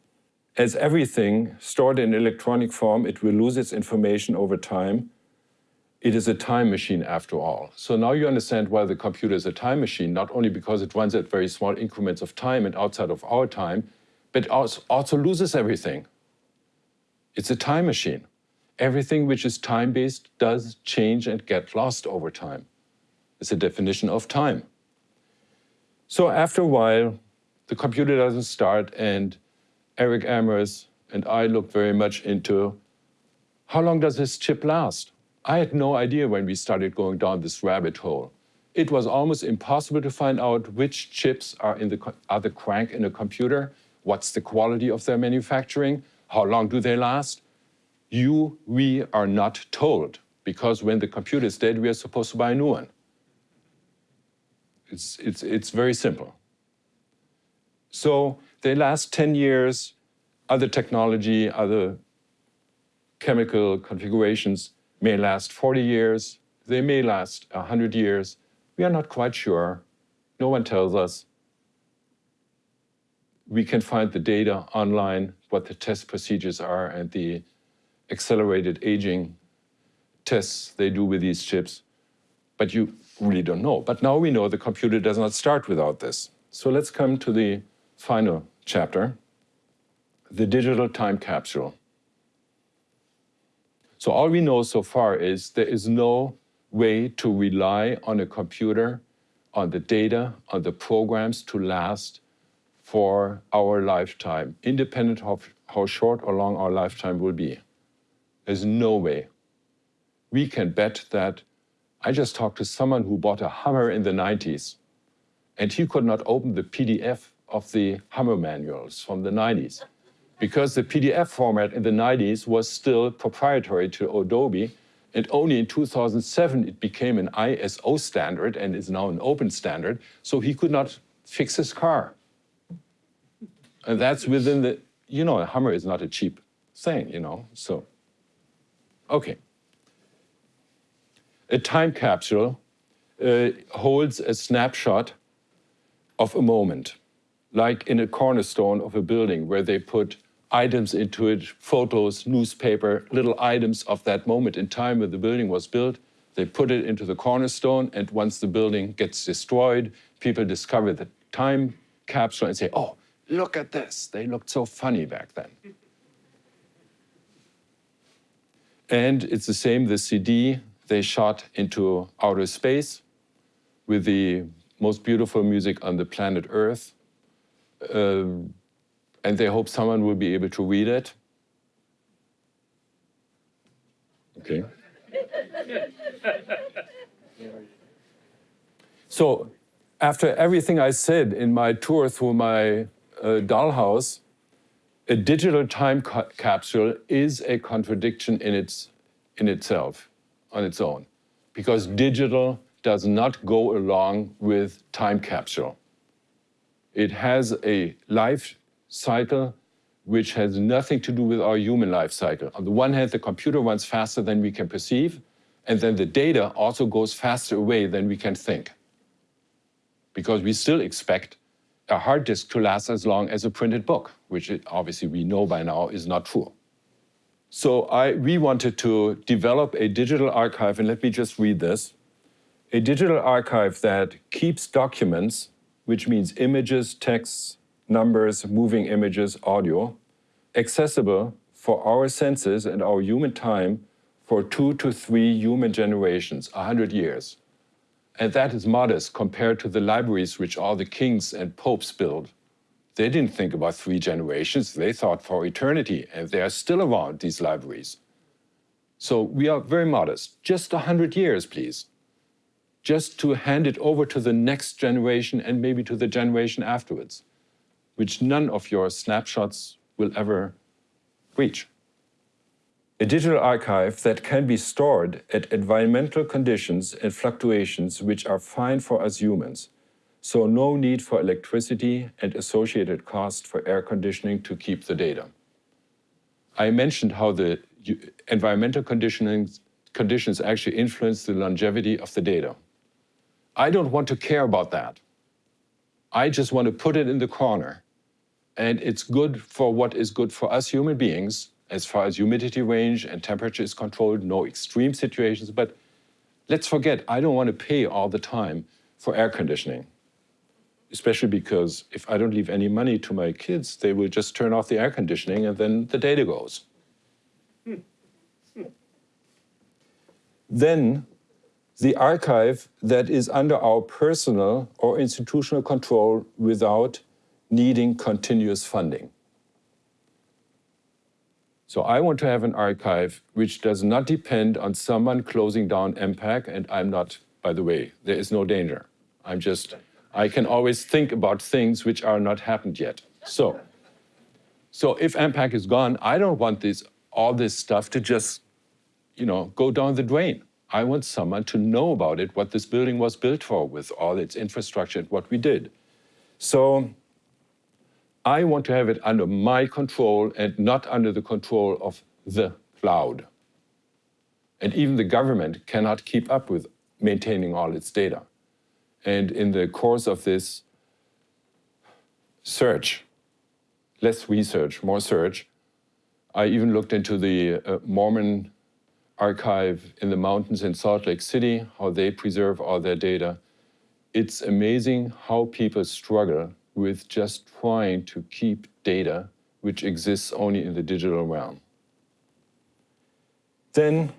As everything stored in electronic form, it will lose its information over time. It is a time machine after all. So now you understand why the computer is a time machine, not only because it runs at very small increments of time and outside of our time, but also loses everything. It's a time machine. Everything which is time-based does change and get lost over time. It's a definition of time. So after a while, the computer doesn't start and Eric Amers and I looked very much into how long does this chip last? I had no idea when we started going down this rabbit hole. It was almost impossible to find out which chips are, in the, are the crank in a computer, what's the quality of their manufacturing, how long do they last. You, we are not told, because when the computer is dead, we are supposed to buy a new one. It's, it's, it's very simple. So they last 10 years, other technology, other chemical configurations may last 40 years, they may last 100 years. We are not quite sure. No one tells us. We can find the data online, what the test procedures are and the accelerated aging tests they do with these chips. But you really don't know. But now we know the computer does not start without this. So let's come to the final chapter, the digital time capsule. So all we know so far is there is no way to rely on a computer, on the data, on the programs to last for our lifetime, independent of how short or long our lifetime will be. There's no way. We can bet that I just talked to someone who bought a Hummer in the 90s, and he could not open the PDF of the Hummer manuals from the 90s because the PDF format in the 90s was still proprietary to Adobe, and only in 2007 it became an ISO standard and is now an open standard, so he could not fix his car. And that's within the, you know, a Hummer is not a cheap thing, you know, so, okay. A time capsule uh, holds a snapshot of a moment, like in a cornerstone of a building where they put items into it, photos, newspaper, little items of that moment in time when the building was built. They put it into the cornerstone, and once the building gets destroyed, people discover the time capsule and say, oh, look at this. They looked so funny back then. and it's the same, the CD they shot into outer space with the most beautiful music on the planet Earth. Uh, and they hope someone will be able to read it. Okay. so after everything I said in my tour through my Uh, dollhouse, a digital time ca capsule is a contradiction in, its, in itself, on its own, because digital does not go along with time capsule. It has a life cycle which has nothing to do with our human life cycle. On the one hand, the computer runs faster than we can perceive, and then the data also goes faster away than we can think. Because we still expect a hard disk to last as long as a printed book, which it, obviously we know by now is not true. So I, we wanted to develop a digital archive, and let me just read this. A digital archive that keeps documents, which means images, texts, numbers, moving images, audio, accessible for our senses and our human time for two to three human generations, 100 years. And that is modest compared to the libraries which all the kings and popes build. They didn't think about three generations, they thought for eternity, and they are still around, these libraries. So we are very modest. Just a 100 years, please. Just to hand it over to the next generation and maybe to the generation afterwards, which none of your snapshots will ever reach. A digital archive that can be stored at environmental conditions and fluctuations which are fine for us humans. So no need for electricity and associated cost for air conditioning to keep the data. I mentioned how the environmental conditioning conditions actually influence the longevity of the data. I don't want to care about that. I just want to put it in the corner. And it's good for what is good for us human beings, as far as humidity range and temperature is controlled, no extreme situations. But let's forget, I don't want to pay all the time for air conditioning. Especially because if I don't leave any money to my kids, they will just turn off the air conditioning and then the data goes. then the archive that is under our personal or institutional control without needing continuous funding. So I want to have an archive which does not depend on someone closing down EMPAC, and I'm not, by the way, there is no danger. I'm just, I can always think about things which are not happened yet. So, so if EMPAC is gone, I don't want this, all this stuff to just, you know, go down the drain. I want someone to know about it, what this building was built for with all its infrastructure and what we did. So I want to have it under my control and not under the control of the cloud. And even the government cannot keep up with maintaining all its data. And in the course of this search, less research, more search, I even looked into the uh, Mormon archive in the mountains in Salt Lake City, how they preserve all their data. It's amazing how people struggle with just trying to keep data which exists only in the digital realm. Then,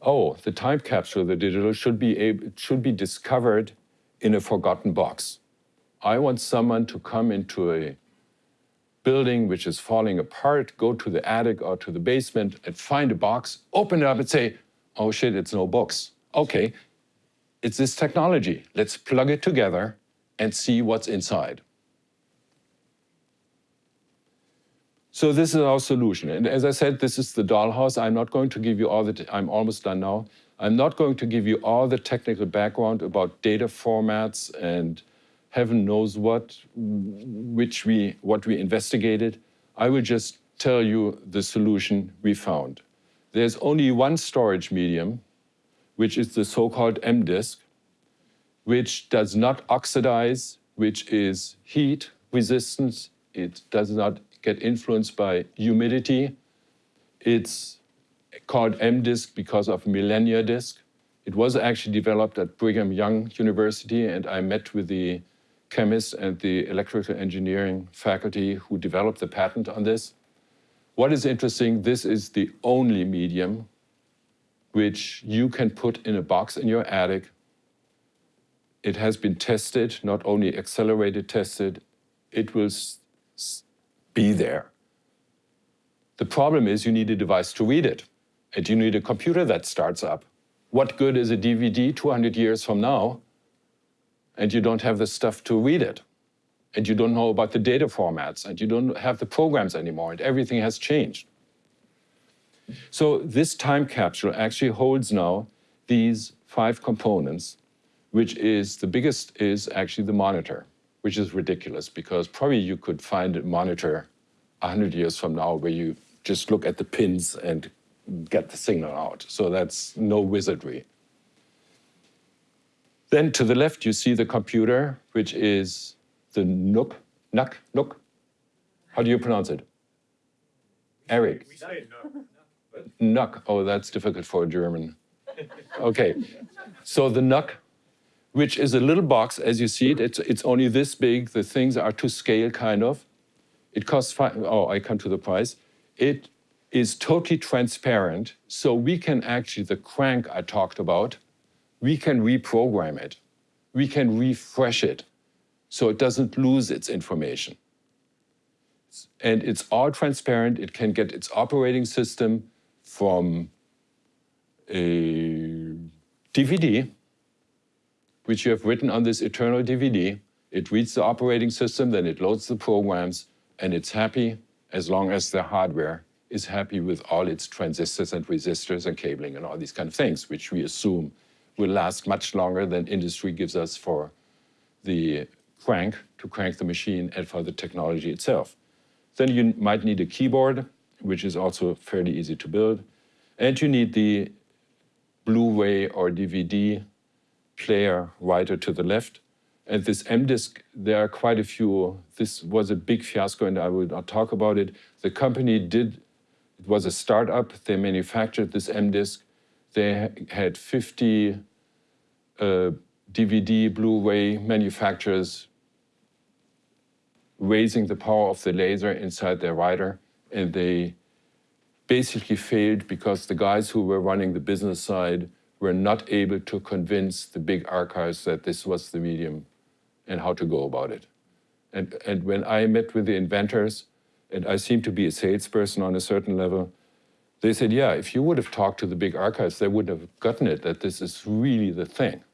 oh, the time capsule of the digital should be, able, should be discovered in a forgotten box. I want someone to come into a building which is falling apart, go to the attic or to the basement and find a box, open it up and say, oh shit, it's no books. Okay, it's this technology. Let's plug it together and see what's inside. So this is our solution. And as I said, this is the dollhouse. I'm not going to give you all the, I'm almost done now. I'm not going to give you all the technical background about data formats and heaven knows what, which we, what we investigated. I will just tell you the solution we found. There's only one storage medium, which is the so-called M-disk, which does not oxidize, which is heat resistant. It does not get influenced by humidity. It's called M-disk because of millennia disk. It was actually developed at Brigham Young University, and I met with the chemists and the electrical engineering faculty who developed the patent on this. What is interesting, this is the only medium which you can put in a box in your attic it has been tested, not only accelerated tested, it will be there. The problem is you need a device to read it, and you need a computer that starts up. What good is a DVD 200 years from now, and you don't have the stuff to read it? And you don't know about the data formats, and you don't have the programs anymore, and everything has changed. So this time capsule actually holds now these five components which is the biggest is actually the monitor, which is ridiculous because probably you could find a monitor 100 years from now where you just look at the pins and get the signal out. So that's no wizardry. Then to the left, you see the computer, which is the NUC, NUC, NUC. How do you pronounce it? Eric. We say NUC. NUC. Oh, that's difficult for a German. Okay. So the NUC which is a little box, as you see it. It's, it's only this big. The things are to scale, kind of. It costs five, oh, I come to the price. It is totally transparent, so we can actually, the crank I talked about, we can reprogram it. We can refresh it. so it doesn't lose its information. And it's all transparent. It can get its operating system from a DVD, which you have written on this eternal DVD. It reads the operating system, then it loads the programs, and it's happy as long as the hardware is happy with all its transistors and resistors and cabling and all these kind of things, which we assume will last much longer than industry gives us for the crank to crank the machine and for the technology itself. Then you might need a keyboard, which is also fairly easy to build. And you need the Blu-ray or DVD player writer to the left. And this M-Disk, there are quite a few. This was a big fiasco, and I will not talk about it. The company did, it was a startup. They manufactured this M-Disk. They had 50 uh, DVD, Blu-ray manufacturers raising the power of the laser inside their writer, and they basically failed because the guys who were running the business side were not able to convince the big archives that this was the medium and how to go about it. And, and when I met with the inventors, and I seem to be a salesperson on a certain level, they said, yeah, if you would have talked to the big archives, they would have gotten it, that this is really the thing.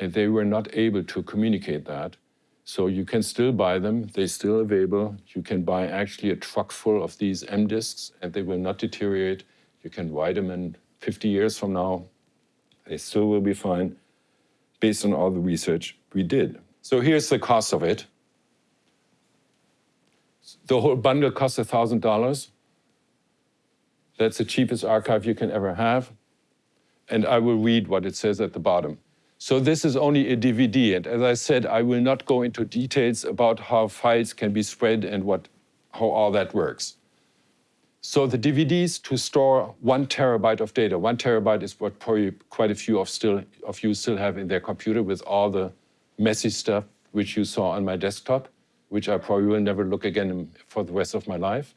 And they were not able to communicate that. So you can still buy them, they're still available. You can buy actually a truck full of these M disks and they will not deteriorate. You can write them in 50 years from now. They still will be fine based on all the research we did. So here's the cost of it. The whole bundle costs $1,000. That's the cheapest archive you can ever have. And I will read what it says at the bottom. So this is only a DVD. And as I said, I will not go into details about how files can be spread and what, how all that works. So the DVDs to store one terabyte of data. One terabyte is what probably quite a few of, still, of you still have in their computer with all the messy stuff which you saw on my desktop, which I probably will never look again for the rest of my life.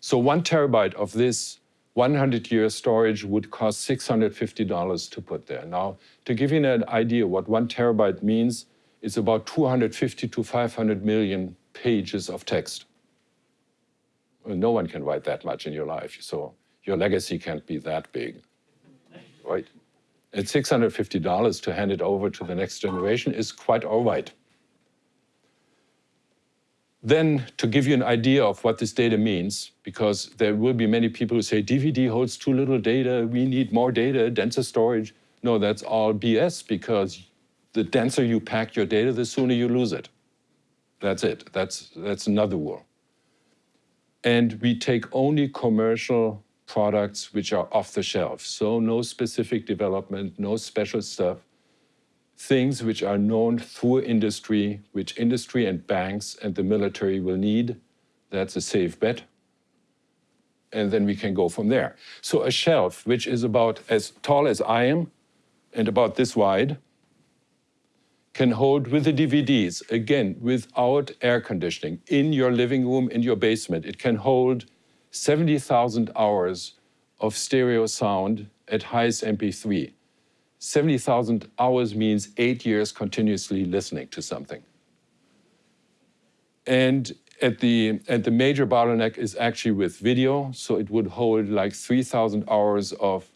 So one terabyte of this 100-year storage would cost $650 to put there. Now, to give you an idea what one terabyte means, it's about 250 to 500 million pages of text. No one can write that much in your life, so your legacy can't be that big, right? At $650 to hand it over to the next generation is quite all right. Then to give you an idea of what this data means, because there will be many people who say DVD holds too little data, we need more data, denser storage. No, that's all BS because the denser you pack your data, the sooner you lose it. That's it. That's, that's another rule. And we take only commercial products which are off the shelf. So no specific development, no special stuff things which are known through industry, which industry and banks and the military will need. That's a safe bet. And then we can go from there. So a shelf, which is about as tall as I am and about this wide, can hold with the DVDs, again, without air conditioning, in your living room, in your basement. It can hold 70,000 hours of stereo sound at highest MP3. 70,000 hours means eight years continuously listening to something. And at the, at the major bottleneck is actually with video. So it would hold like 3,000 hours of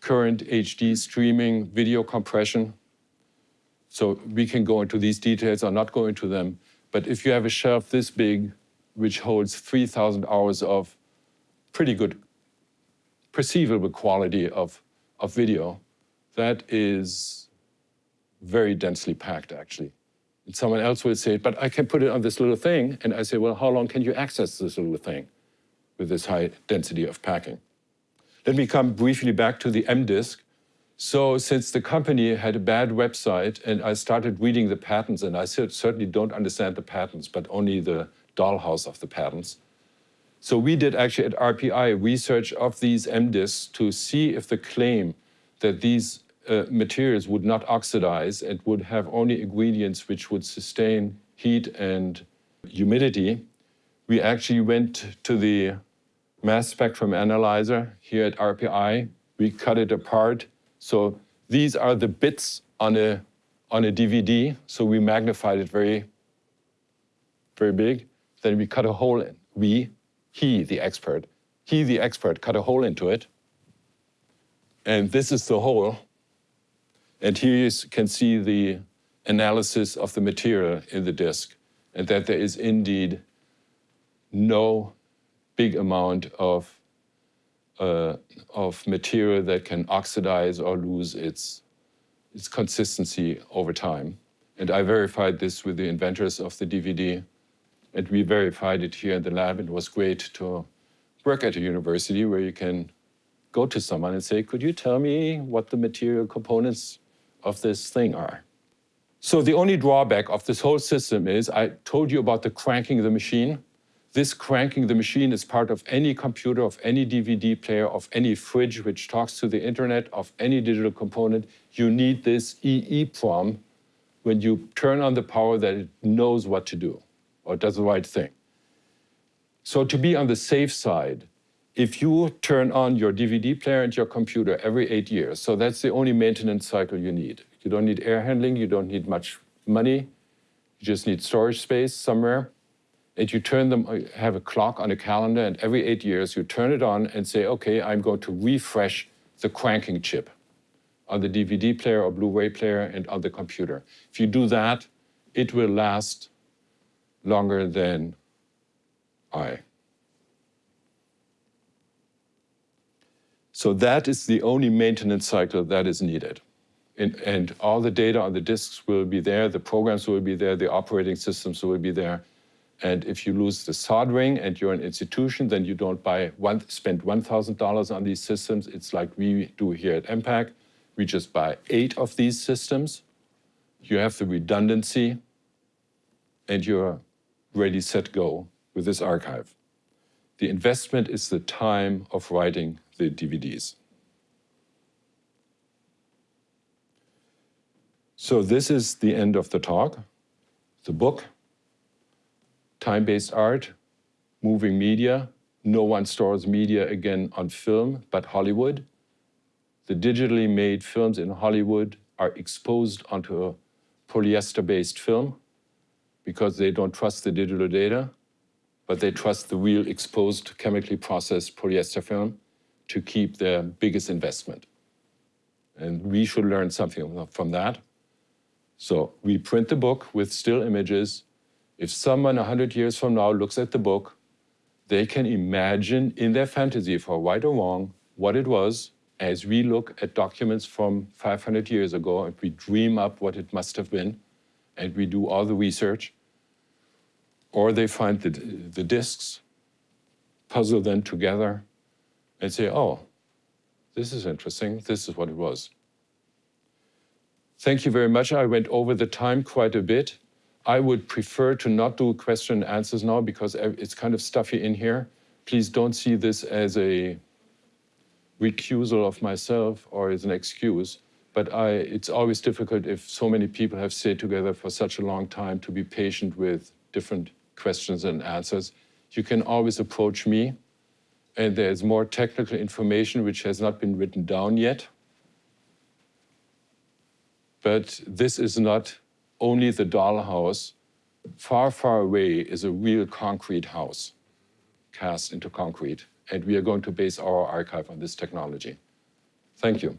current HD streaming video compression. So we can go into these details, I'll not go into them. But if you have a shelf this big, which holds 3,000 hours of pretty good perceivable quality of, of video, that is very densely packed, actually. And someone else will say, but I can put it on this little thing. And I say, well, how long can you access this little thing with this high density of packing? Let me come briefly back to the M-Disk. So since the company had a bad website and I started reading the patents, and I certainly don't understand the patents, but only the dollhouse of the patents. So we did actually at RPI research of these M-Disks to see if the claim that these uh, materials would not oxidize and would have only ingredients which would sustain heat and humidity, we actually went to the mass spectrum analyzer here at RPI. We cut it apart. So these are the bits on a, on a DVD, so we magnified it very, very big. Then we cut a hole in. We, he, the expert, he, the expert, cut a hole into it. And this is the hole. And here you can see the analysis of the material in the disk, and that there is indeed no big amount of, uh, of material that can oxidize or lose its, its consistency over time. And I verified this with the inventors of the DVD, and we verified it here in the lab. It was great to work at a university where you can go to someone and say, could you tell me what the material components of this thing are? So the only drawback of this whole system is I told you about the cranking of the machine. This cranking the machine is part of any computer, of any DVD player, of any fridge which talks to the internet, of any digital component. You need this EEPROM when you turn on the power that it knows what to do or does the right thing. So to be on the safe side, if you turn on your DVD player and your computer every eight years, so that's the only maintenance cycle you need. You don't need air handling, you don't need much money, you just need storage space somewhere. And you turn them, uh, have a clock on a calendar, and every eight years you turn it on and say, okay, I'm going to refresh the cranking chip on the DVD player or Blu-ray player and on the computer. If you do that, it will last longer than I. So that is the only maintenance cycle that is needed and, and all the data on the disks will be there, the programs will be there, the operating systems will be there. And if you lose the soldering and you're an institution, then you don't buy one, spend $1,000 on these systems. It's like we do here at EMPAC. We just buy eight of these systems. You have the redundancy and you're ready, set, go with this archive. The investment is the time of writing the DVDs. So this is the end of the talk. The book, time-based art, moving media. No one stores media again on film, but Hollywood. The digitally made films in Hollywood are exposed onto a polyester-based film because they don't trust the digital data, but they trust the real exposed, chemically processed polyester film to keep their biggest investment. And we should learn something from that. So we print the book with still images. If someone 100 years from now looks at the book, they can imagine in their fantasy, for right or wrong, what it was as we look at documents from 500 years ago and we dream up what it must have been and we do all the research. Or they find the, the discs, puzzle them together and say, oh, this is interesting, this is what it was. Thank you very much. I went over the time quite a bit. I would prefer to not do question and answers now because it's kind of stuffy in here. Please don't see this as a recusal of myself or as an excuse. But I, it's always difficult if so many people have stayed together for such a long time to be patient with different questions and answers. You can always approach me and there's more technical information which has not been written down yet. But this is not only the dollhouse. Far, far away is a real concrete house cast into concrete. And we are going to base our archive on this technology. Thank you.